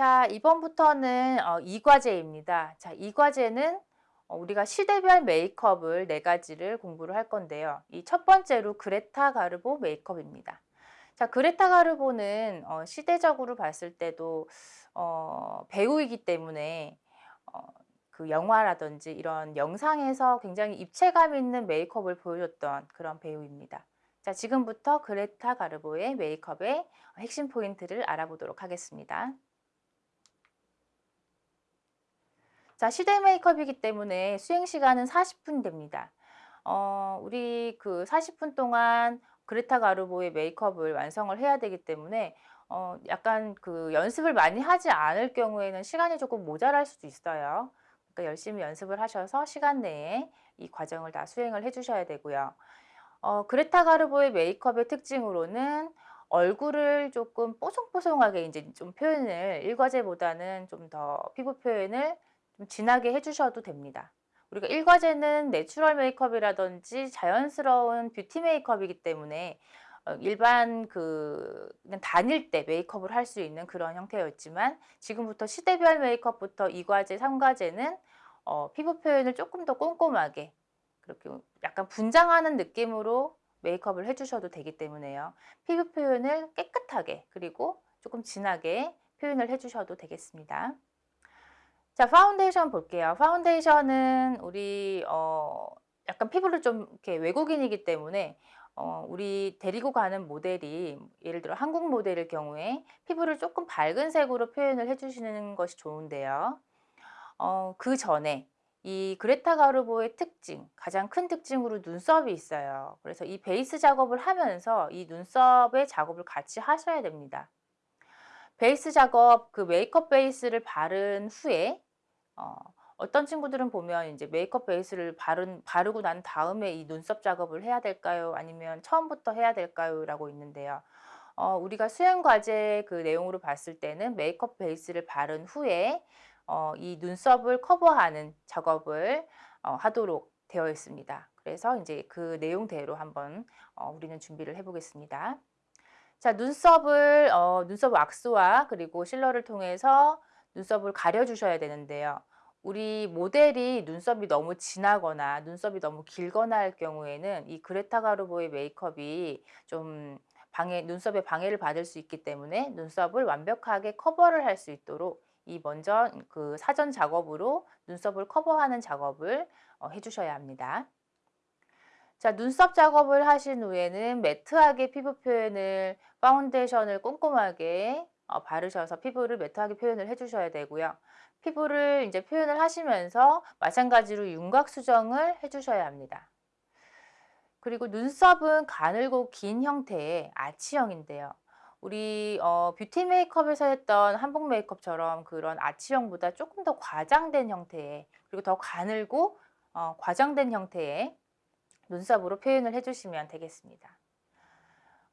자, 이번부터는 어, 이 과제입니다. 자, 이 과제는 어, 우리가 시대별 메이크업을 네 가지를 공부를 할 건데요. 이 첫 번째로 그레타 가르보 메이크업입니다. 자, 그레타 가르보는 어, 시대적으로 봤을 때도 어, 배우이기 때문에 어, 그 영화라든지 이런 영상에서 굉장히 입체감 있는 메이크업을 보여줬던 그런 배우입니다. 자, 지금부터 그레타 가르보의 메이크업의 핵심 포인트를 알아보도록 하겠습니다. 자, 시대 메이크업이기 때문에 수행 시간은 40분 됩니다. 어, 우리 그 40분 동안 그레타 가르보의 메이크업을 완성을 해야 되기 때문에 어, 약간 그 연습을 많이 하지 않을 경우에는 시간이 조금 모자랄 수도 있어요. 그러니까 열심히 연습을 하셔서 시간 내에 이 과정을 다 수행을 해 주셔야 되고요. 어, 그레타 가르보의 메이크업의 특징으로는 얼굴을 조금 뽀송뽀송하게 이제 좀 표현을 일과제보다는 좀 더 피부 표현을 좀 진하게 해주셔도 됩니다. 우리가 일과제는 natural 메이크업이라든지 자연스러운 뷰티 메이크업이기 때문에 어, 일반 그 그냥 다닐 때 메이크업을 할 수 있는 그런 형태였지만 지금부터 시대별 메이크업부터 2과제, 3과제는 어, 피부 표현을 조금 더 꼼꼼하게 그렇게 약간 분장하는 느낌으로 메이크업을 해주셔도 되기 때문에요. 피부 표현을 깨끗하게 그리고 조금 진하게 표현을 해주셔도 되겠습니다. 자, 파운데이션 볼게요. 파운데이션은 우리 어 약간 피부를 좀 이렇게 외국인이기 때문에 어 우리 데리고 가는 모델이 예를 들어 한국 모델일 경우에 피부를 조금 밝은 색으로 표현을 해 주시는 것이 좋은데요. 어 그 전에 이 그레타 가르보의 특징, 가장 큰 특징으로 눈썹이 있어요. 그래서 이 베이스 작업을 하면서 이 눈썹의 작업을 같이 하셔야 됩니다. 베이스 작업, 그 메이크업 베이스를 바른 후에 어, 어떤 친구들은 보면 이제 메이크업 베이스를 바른, 바르고 난 다음에 이 눈썹 작업을 해야 될까요? 아니면 처음부터 해야 될까요? 라고 있는데요. 어, 우리가 수행 과제 그 내용으로 봤을 때는 메이크업 베이스를 바른 후에 어, 이 눈썹을 커버하는 작업을 어, 하도록 되어 있습니다. 그래서 이제 그 내용대로 한번 어, 우리는 준비를 해보겠습니다. 자, 눈썹을 어, 눈썹 왁스와 그리고 실러를 통해서 눈썹을 가려주셔야 되는데요. 우리 모델이 눈썹이 너무 진하거나 눈썹이 너무 길거나 할 경우에는 이 그레타 가르보의 메이크업이 좀 방해, 눈썹에 방해를 받을 수 있기 때문에 눈썹을 완벽하게 커버를 할 수 있도록 이 먼저 그 사전 작업으로 눈썹을 커버하는 작업을 어, 해주셔야 합니다. 자, 눈썹 작업을 하신 후에는 matte하게 피부 표현을 파운데이션을 꼼꼼하게 어, 바르셔서 피부를 matte하게 표현을 해주셔야 되고요. 피부를 이제 표현을 하시면서 마찬가지로 윤곽 수정을 해주셔야 합니다. 그리고 눈썹은 가늘고 긴 형태의 아치형인데요. 우리 어, 뷰티 메이크업에서 했던 한복 메이크업처럼 그런 아치형보다 조금 더 과장된 형태의 그리고 더 가늘고 어, 과장된 형태의 눈썹으로 표현을 해주시면 되겠습니다.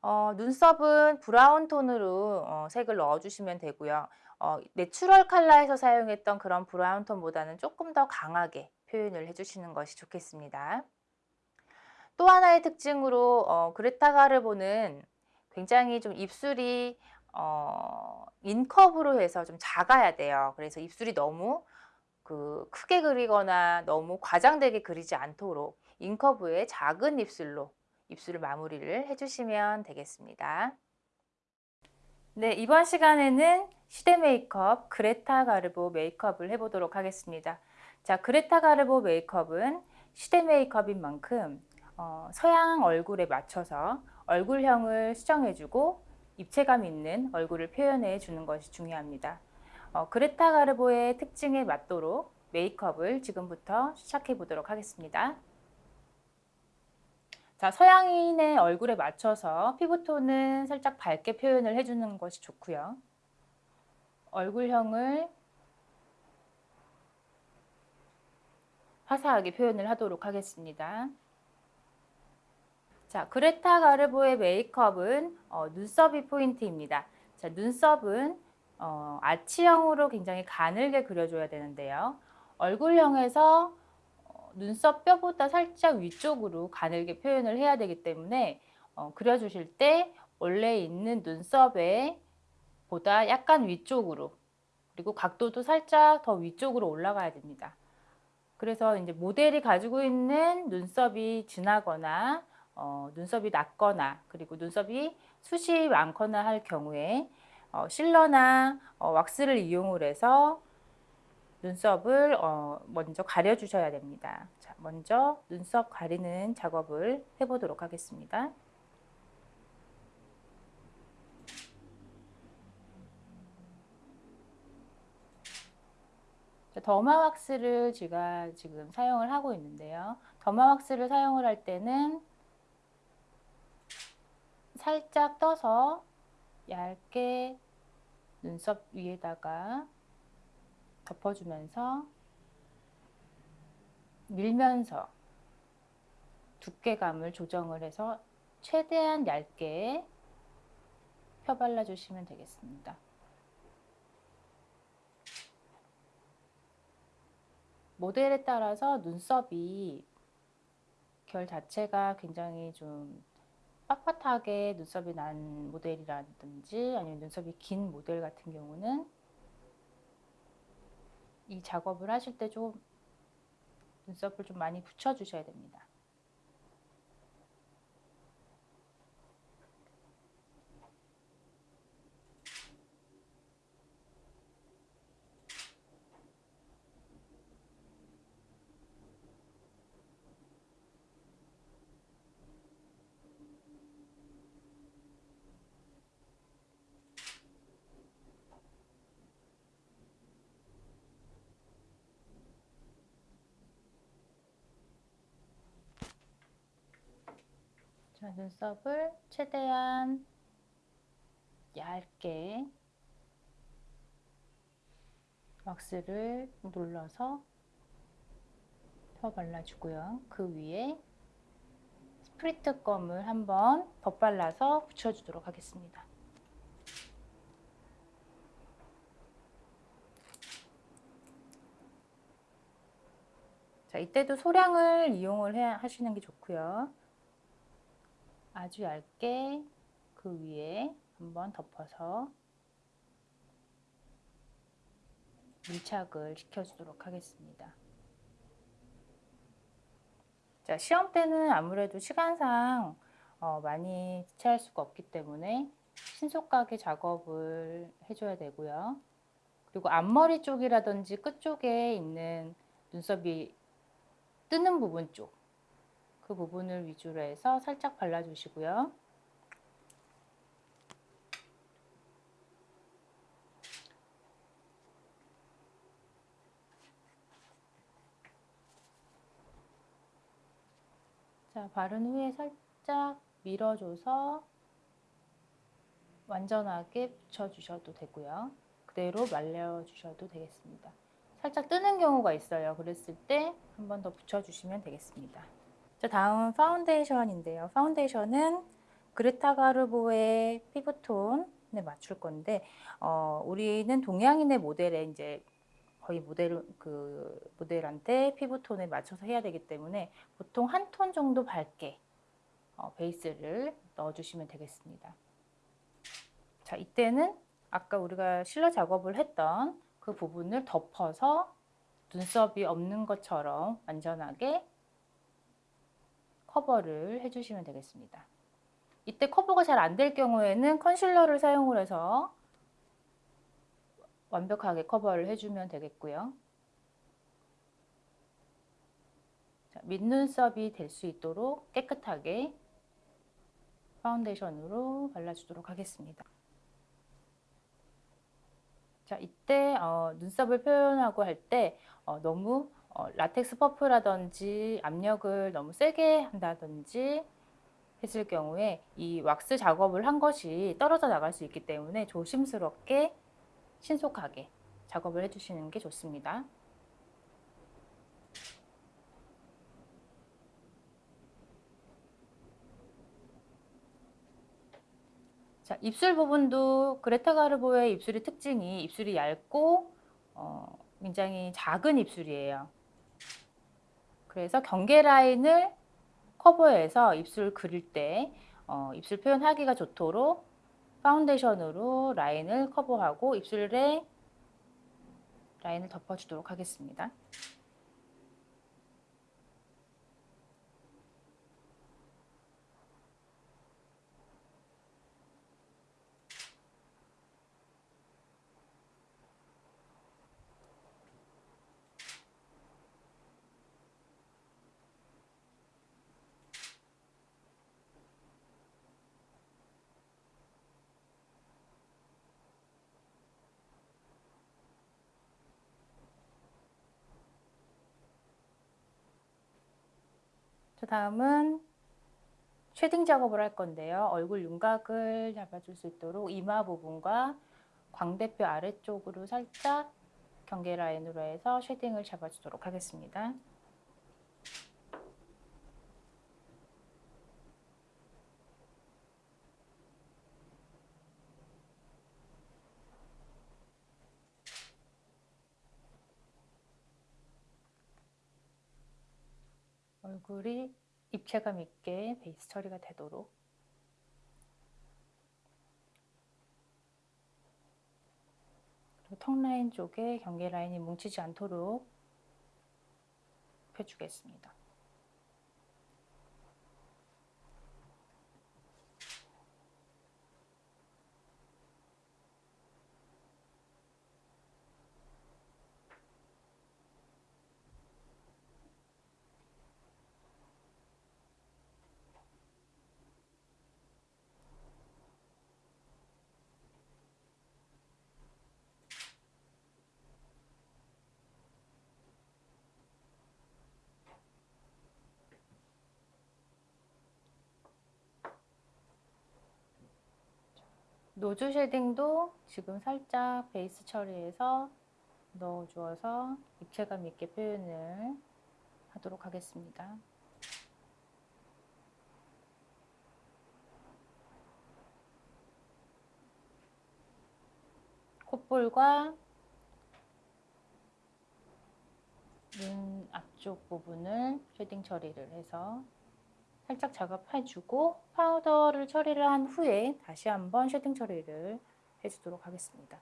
어, 눈썹은 브라운 톤으로 어, 색을 넣어주시면 되고요. 어, natural 컬러에서 사용했던 그런 브라운 톤보다는 조금 더 강하게 표현을 해주시는 것이 좋겠습니다. 또 하나의 특징으로 어, 그레타 가르보는 굉장히 좀 입술이 어, in curve으로 해서 좀 작아야 돼요. 그래서 입술이 너무 그 크게 그리거나 너무 과장되게 그리지 않도록 인커브의 작은 입술로 입술을 마무리를 해주시면 되겠습니다. 네, 이번 시간에는 시대 메이크업 그레타 가르보 메이크업을 해보도록 하겠습니다. 자, 그레타 가르보 메이크업은 시대 메이크업인 만큼 어, 서양 얼굴에 맞춰서 얼굴형을 수정해주고 입체감 있는 얼굴을 표현해 주는 것이 중요합니다. 어, 그레타 가르보의 특징에 맞도록 메이크업을 지금부터 시작해 보도록 하겠습니다. 자, 서양인의 얼굴에 맞춰서 피부톤은 살짝 밝게 표현을 해주는 것이 좋고요. 얼굴형을 화사하게 표현을 하도록 하겠습니다. 자, 그레타 가르보의 메이크업은 어, 눈썹이 포인트입니다. 자, 눈썹은 어, 아치형으로 굉장히 가늘게 그려줘야 되는데요. 얼굴형에서 눈썹 뼈보다 살짝 위쪽으로 가늘게 표현을 해야 되기 때문에 어, 그려주실 때 원래 있는 눈썹에 보다 약간 위쪽으로 그리고 각도도 살짝 더 위쪽으로 올라가야 됩니다. 그래서 이제 모델이 가지고 있는 눈썹이 진하거나 어, 눈썹이 낮거나 그리고 눈썹이 숱이 많거나 할 경우에 어, 실러나 어, 왁스를 이용을 해서 눈썹을 어, 먼저 가려 주셔야 됩니다. 자, 먼저 눈썹 가리는 작업을 해보도록 하겠습니다. 더마 왁스를 제가 지금 사용을 하고 있는데요. 더마 왁스를 사용을 할 때는 살짝 떠서 얇게 눈썹 위에다가 덮어주면서 밀면서 두께감을 조정을 해서 최대한 얇게 펴발라 주시면 되겠습니다. 모델에 따라서 눈썹이 결 자체가 굉장히 좀 빳빳하게 눈썹이 난 모델이라든지 아니면 눈썹이 긴 모델 같은 경우는 이 작업을 하실 때 좀 눈썹을 좀 많이 붙여 주셔야 됩니다. 자, 눈썹을 최대한 얇게 왁스를 눌러서 펴 발라주고요. 그 위에 스프리트 껌을 한번 덧발라서 붙여주도록 하겠습니다. 자, 이때도 소량을 이용을 해, 하시는 게 좋고요. 아주 얇게 그 위에 한번 덮어서 밀착을 시켜주도록 하겠습니다. 자, 시험 때는 아무래도 시간상 어, 많이 지체할 수가 없기 때문에 신속하게 작업을 해줘야 되고요. 그리고 앞머리 쪽이라든지 끝쪽에 있는 눈썹이 뜨는 부분 쪽 그 부분을 위주로 해서 살짝 발라주시고요. 자, 바른 후에 살짝 밀어줘서 완전하게 붙여주셔도 되고요. 그대로 말려주셔도 되겠습니다. 살짝 뜨는 경우가 있어요. 그랬을 때 한 번 더 붙여주시면 되겠습니다. 자, 다음 파운데이션인데요. 파운데이션은 그레타 가르보의 피부톤에 맞출 건데 어, 우리는 동양인의 모델에 이제 거의 모델 그 모델한테 피부톤에 맞춰서 해야 되기 때문에 보통 한 톤 정도 밝게 어, 베이스를 넣어주시면 되겠습니다. 자, 이때는 아까 우리가 실러 작업을 했던 그 부분을 덮어서 눈썹이 없는 것처럼 완전하게 커버를 해주시면 되겠습니다. 이때 커버가 잘 안 될 경우에는 컨실러를 사용을 해서 완벽하게 커버를 해주면 되겠고요. 자, 민눈썹이 될 수 있도록 깨끗하게 파운데이션으로 발라주도록 하겠습니다. 자, 이때 어, 눈썹을 표현하고 할때 어, 너무 어, 라텍스 퍼프라든지 압력을 너무 세게 한다든지 했을 경우에 이 왁스 작업을 한 것이 떨어져 나갈 수 있기 때문에 조심스럽게 신속하게 작업을 해주시는 게 좋습니다. 자, 입술 부분도 그레타 가르보의 입술의 특징이 입술이 얇고 어, 굉장히 작은 입술이에요. 그래서 경계 라인을 커버해서 입술 그릴 때 어, 입술 표현하기가 좋도록 파운데이션으로 라인을 커버하고 입술에 라인을 덮어주도록 하겠습니다. 그 다음은 shading 작업을 할 건데요. 얼굴 윤곽을 잡아줄 수 있도록 이마 부분과 광대뼈 아래쪽으로 살짝 경계 라인으로 해서 shading을 잡아주도록 하겠습니다. 얼굴이 입체감 있게 베이스 처리가 되도록 턱 라인 쪽에 경계 라인이 뭉치지 않도록 펴주겠습니다. nose shading도 지금 살짝 베이스 처리해서 넣어주어서 입체감 있게 표현을 하도록 하겠습니다. 콧볼과 눈 앞쪽 부분을 shading 처리를 해서 살짝 작업해주고 파우더를 처리를 한 후에 다시 한번 shading 처리를 해주도록 하겠습니다.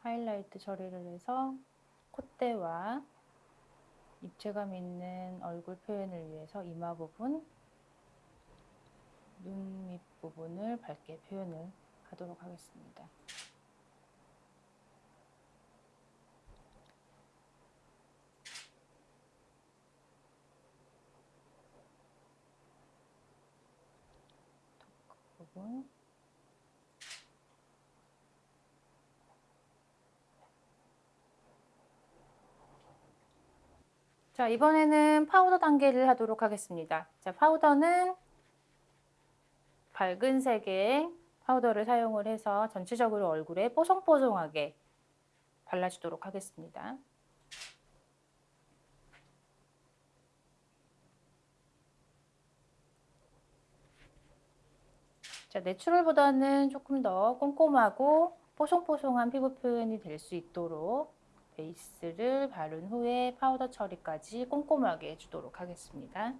하이라이트 처리를 해서 콧대와 입체감 있는 얼굴 표현을 위해서 이마 부분, 눈 밑 부분을 밝게 표현을 하도록 하겠습니다. 부분 자 이번에는 파우더 단계를 하도록 하겠습니다. 자 파우더는 밝은 색의 파우더를 사용을 해서 전체적으로 얼굴에 뽀송뽀송하게 발라주도록 하겠습니다. 자, natural보다는 조금 더 꼼꼼하고 뽀송뽀송한 피부 표현이 될 수 있도록 베이스를 바른 후에 파우더 처리까지 꼼꼼하게 해주도록 하겠습니다.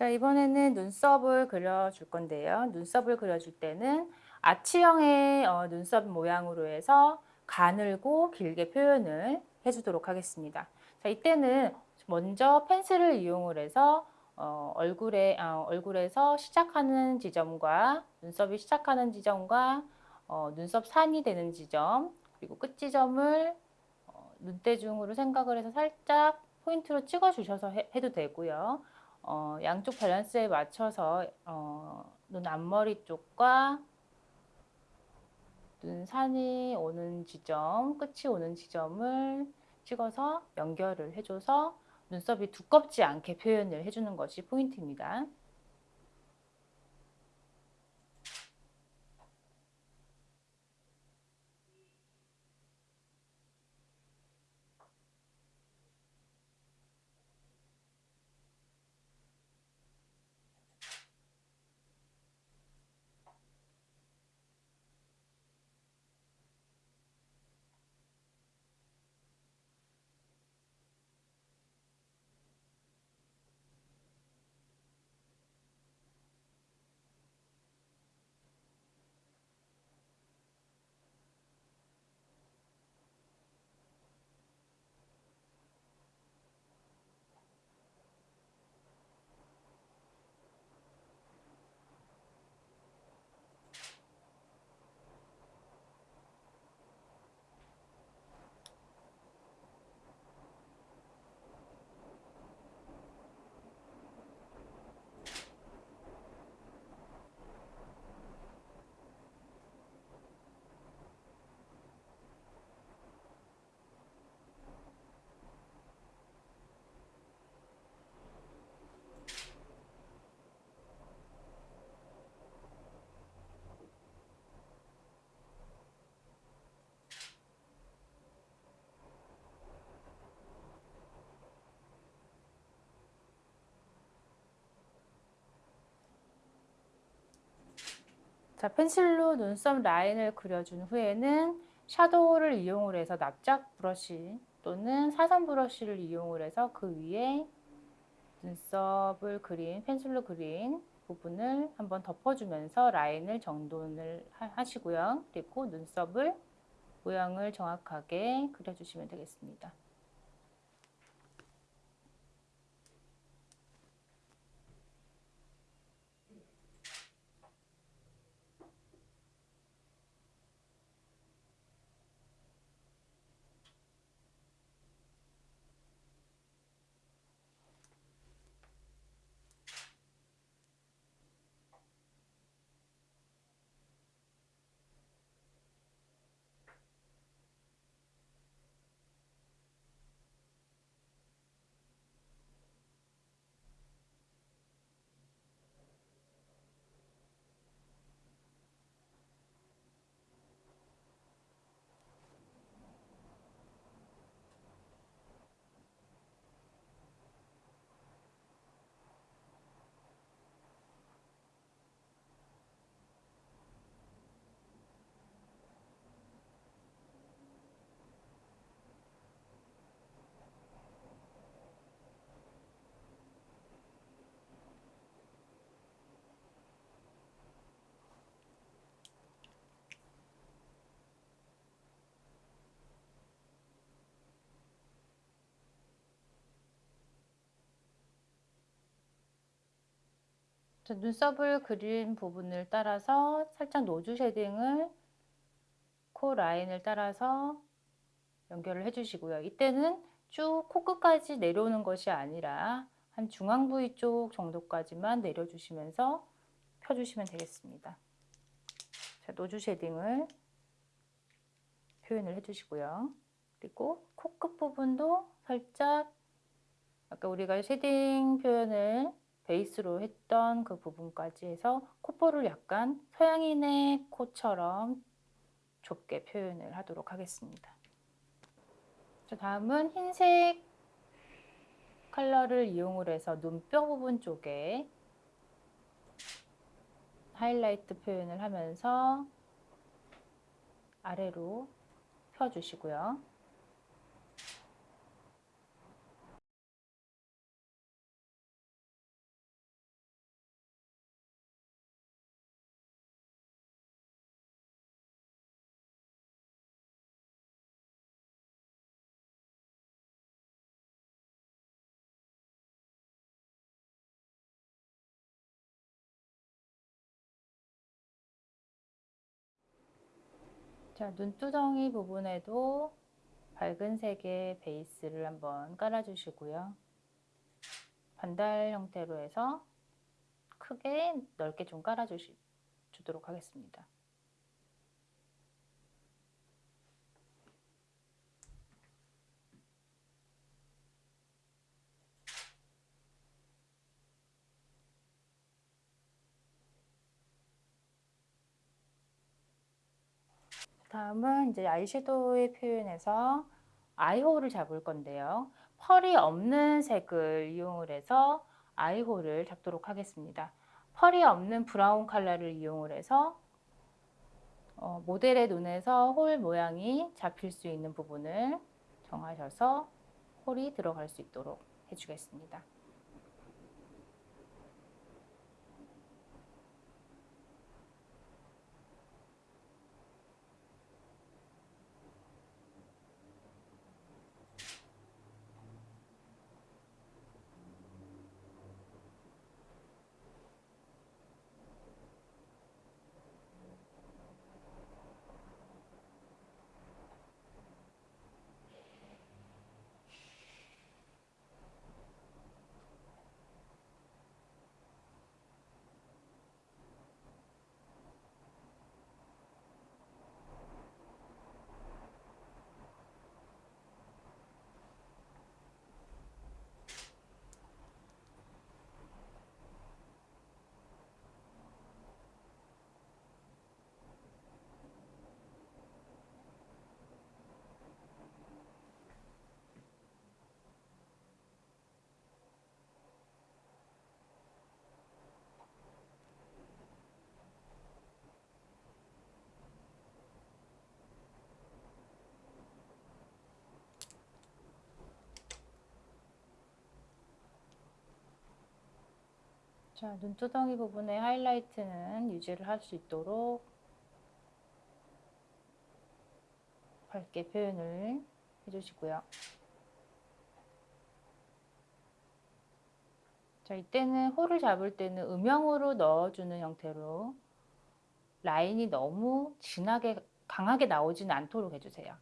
자 이번에는 눈썹을 그려줄 건데요. 눈썹을 그려줄 때는 아치형의 어, 눈썹 모양으로 해서 가늘고 길게 표현을 해주도록 하겠습니다. 자 이때는 먼저 펜슬을 이용을 해서 어, 얼굴에, 어, 얼굴에서 시작하는 지점과 눈썹이 시작하는 지점과 어, 눈썹 산이 되는 지점 그리고 끝 지점을 어, 눈대중으로 생각을 해서 살짝 포인트로 찍어 주셔서 해도 되고요. 어, 양쪽 밸런스에 맞춰서 어, 눈 앞머리 쪽과 눈 산이 오는 지점, 끝이 오는 지점을 찍어서 연결을 해줘서 눈썹이 두껍지 않게 표현을 해주는 것이 포인트입니다. 자, 펜슬로 눈썹 라인을 그려준 후에는 샤도우를 이용을 해서 납작 브러쉬 또는 사선 브러쉬를 이용을 해서 그 위에 눈썹을 그린 펜슬로 그린 부분을 한번 덮어주면서 라인을 정돈을 하시고요. 그리고 눈썹을 모양을 정확하게 그려주시면 되겠습니다. 눈썹을 그린 부분을 따라서 살짝 nose shading을 코 라인을 따라서 연결을 해주시고요. 이때는 쭉 코끝까지 내려오는 것이 아니라 한 중앙 부위 쪽 정도까지만 내려주시면서 펴주시면 되겠습니다. 자, nose shading을 표현을 해주시고요. 그리고 코끝 부분도 살짝 아까 우리가 shading 표현을 베이스로 했던 그 부분까지 해서 콧볼을 약간 서양인의 코처럼 좁게 표현을 하도록 하겠습니다. 자, 다음은 흰색 컬러를 이용을 해서 눈뼈 부분 쪽에 하이라이트 표현을 하면서 아래로 펴주시고요. 자, 눈두덩이 부분에도 밝은 색의 베이스를 한번 깔아주시고요. 반달 형태로 해서 크게 넓게 좀 깔아주도록 하겠습니다. 다음은 이제 아이섀도우의 표현에서 eye hole을 잡을 건데요. pearl이 없는 색을 이용을 해서 eye hole을 잡도록 하겠습니다. pearl이 없는 brown 컬러를 이용을 해서 어, 모델의 눈에서 hole 모양이 잡힐 수 있는 부분을 정하셔서 hole이 들어갈 수 있도록 해주겠습니다. 자, 눈두덩이 부분의 하이라이트는 유지를 할 수 있도록 밝게 표현을 해주시고요. 자, 이때는 홀을 잡을 때는 음영으로 넣어주는 형태로 라인이 너무 진하게 강하게 나오지는 않도록 해주세요.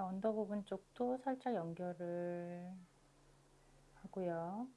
언더 부분 쪽도 살짝 연결을 하고요.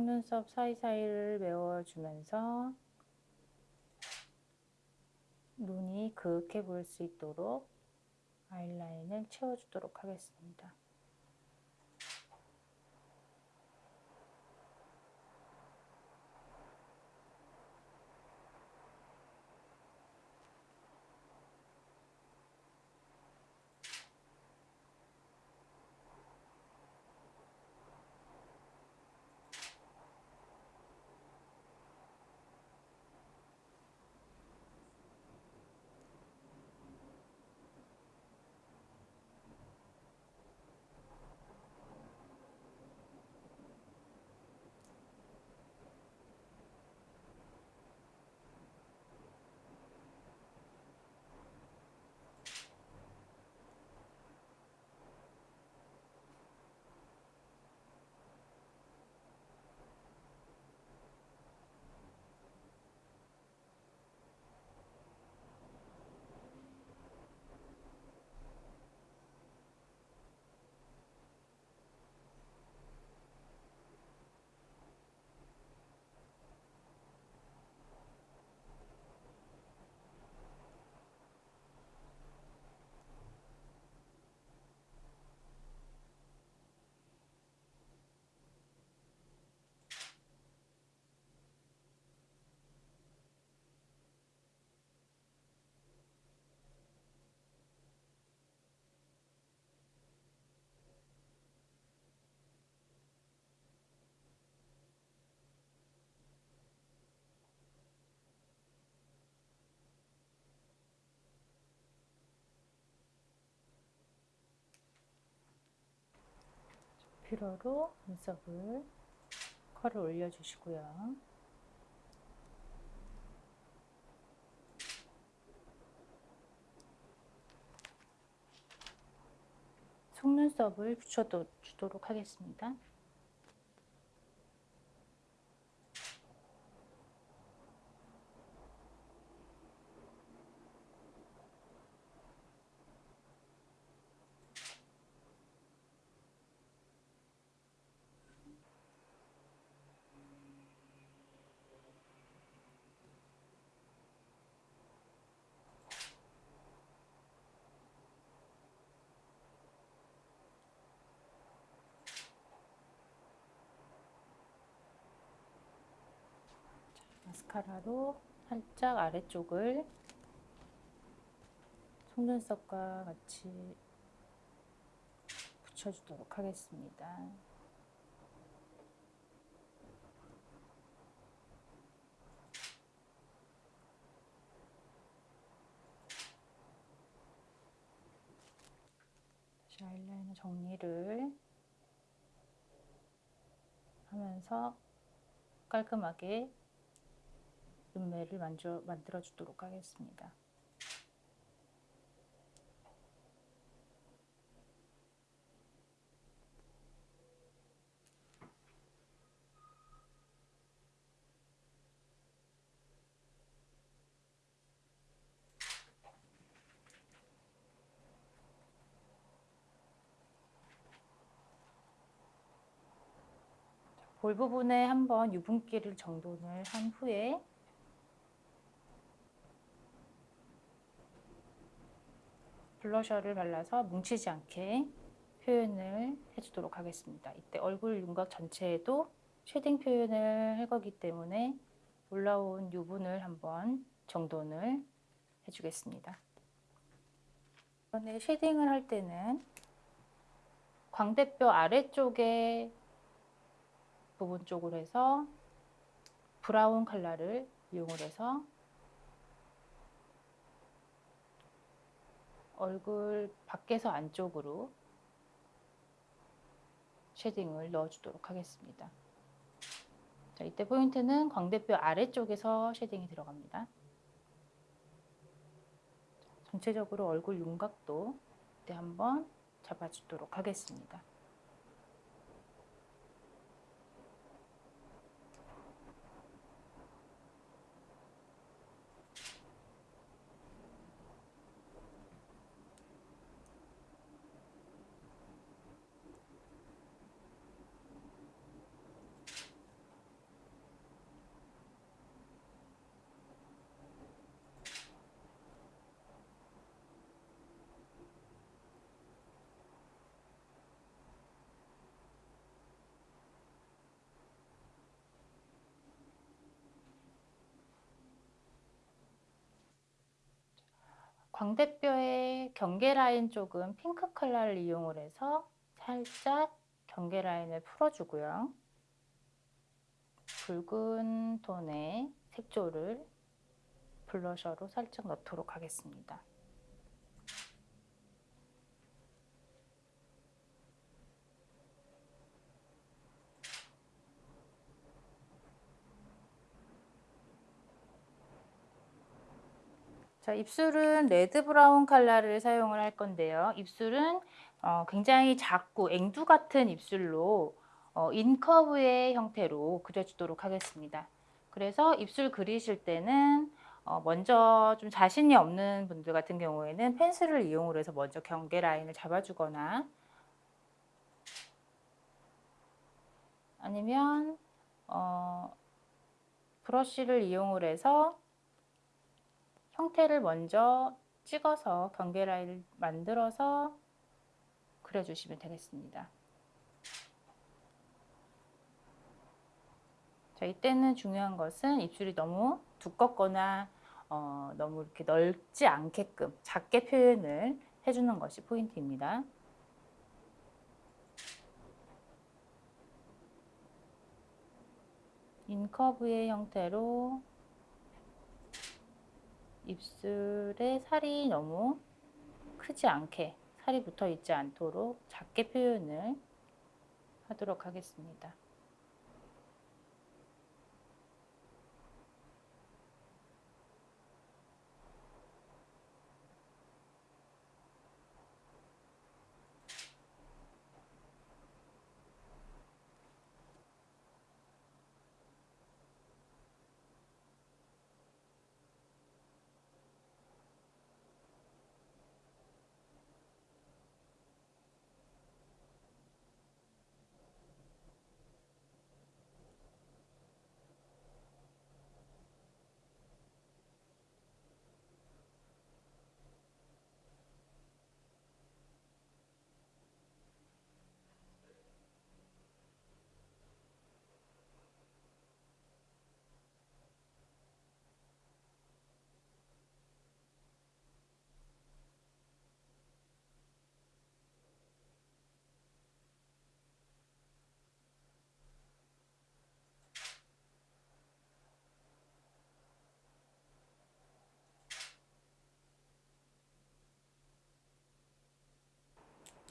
속눈썹 사이사이를 메워주면서 눈이 그윽해 보일 수 있도록 아이라인을 채워주도록 하겠습니다. 필러로 눈썹을 컬을 올려주시고요. 속눈썹을 붙여주도록 하겠습니다. 마스카라로 살짝 아래쪽을 속눈썹과 같이 붙여주도록 하겠습니다. 다시 아이라이너 정리를 하면서 깔끔하게 눈매를 만져, 만들어 주도록 하겠습니다. 볼 부분에 한번 유분기를 정돈을 한 후에 blusher를 발라서 뭉치지 않게 표현을 해주도록 하겠습니다. 이때 얼굴 윤곽 전체에도 shading 표현을 할 거기 때문에 올라온 유분을 한번 정돈을 해주겠습니다. 이번에 shading을 할 때는 광대뼈 아래쪽에 부분 쪽으로 해서 brown 컬러를 이용을 해서 얼굴 밖에서 안쪽으로 shading을 넣어주도록 하겠습니다. 자, 이때 포인트는 광대뼈 아래쪽에서 shading이 들어갑니다. 전체적으로 얼굴 윤곽도 이때 한번 잡아주도록 하겠습니다. 광대뼈의 경계 라인 쪽은 핑크 컬러를 이용을 해서 살짝 경계 라인을 풀어주고요. 붉은 톤의 색조를 blusher로 살짝 넣도록 하겠습니다. 자, 입술은 red brown 컬러를 사용을 할 건데요. 입술은 어, 굉장히 작고 앵두 같은 입술로 어, incurve의 형태로 그려주도록 하겠습니다. 그래서 입술 그리실 때는 어, 먼저 좀 자신이 없는 분들 같은 경우에는 pencil을 이용을 해서 먼저 경계 라인을 잡아주거나 아니면 어, 브러쉬를 이용을 해서 형태를 먼저 찍어서 경계 라인을 만들어서 그려주시면 되겠습니다. 자, 이때는 중요한 것은 입술이 너무 두껍거나 어, 너무 이렇게 넓지 않게끔 작게 표현을 해주는 것이 포인트입니다. 인커브의 형태로 입술에 살이 너무 크지 않게 살이 붙어 있지 않도록 작게 표현을 하도록 하겠습니다.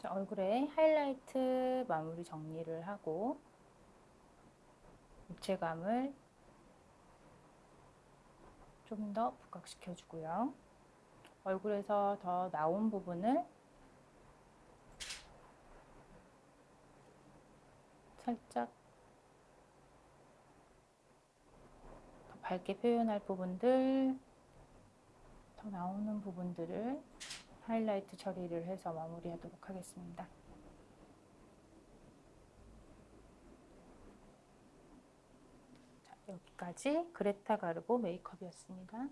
얼굴에 하이라이트 마무리 정리를 하고 입체감을 좀 더 부각시켜 주고요. 얼굴에서 더 나온 부분을 살짝 더 밝게 표현할 부분들, 더 나오는 부분들을 하이라이트 처리를 해서 마무리하도록 하겠습니다. 자, 여기까지 그레타 가르보 메이크업이었습니다.